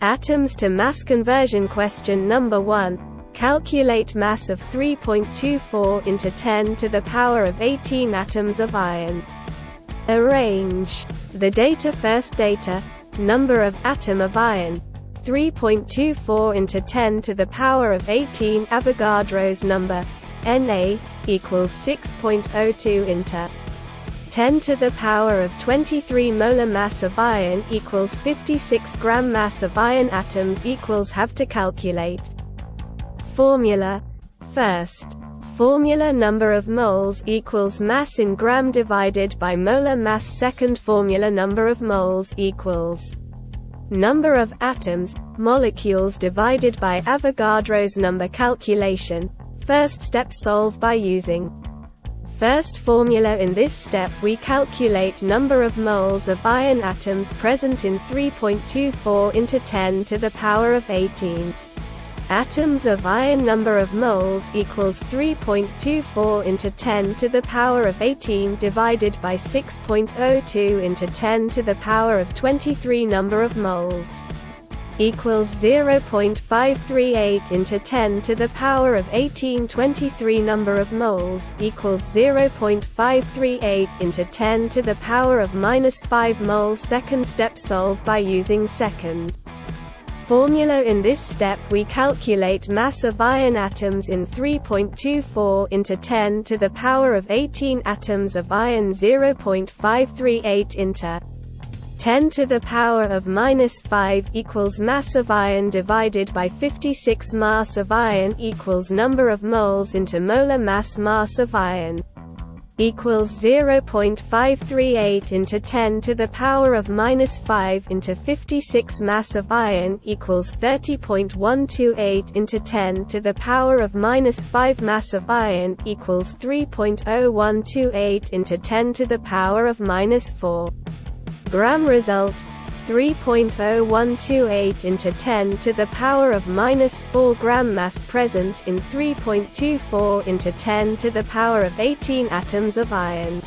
Atoms to mass conversion question number 1. Calculate mass of 3.24 into 10 to the power of 18 atoms of iron. Arrange the data first data, number of atom of iron, 3.24 into 10 to the power of 18 Avogadro's number, Na, equals 6.02 into 10 to the power of 23 molar mass of iron equals 56 gram mass of iron atoms equals have to calculate. Formula. First. Formula number of moles equals mass in gram divided by molar mass second formula number of moles equals number of atoms, molecules divided by Avogadro's number calculation. First step solve by using first formula in this step we calculate number of moles of iron atoms present in 3.24 into 10 to the power of 18. Atoms of iron number of moles equals 3.24 into 10 to the power of 18 divided by 6.02 into 10 to the power of 23 number of moles equals 0.538 into 10 to the power of 18 23 number of moles equals 0.538 into 10 to the power of minus 5 moles second step solve by using second. Formula in this step we calculate mass of iron atoms in 3.24 into 10 to the power of 18 atoms of iron 0.538 into 10 to the power of minus 5 equals mass of iron divided by 56 mass of iron equals number of moles into molar mass mass of iron equals 0.538 into 10 to the power of minus 5 into 56 mass of iron equals 30.128 into 10 to the power of minus 5 mass of iron equals 3.0128 into 10 to the power of minus 4 gram result 3.0128 into 10 to the power of minus 4 gram mass present in 3.24 into 10 to the power of 18 atoms of iron.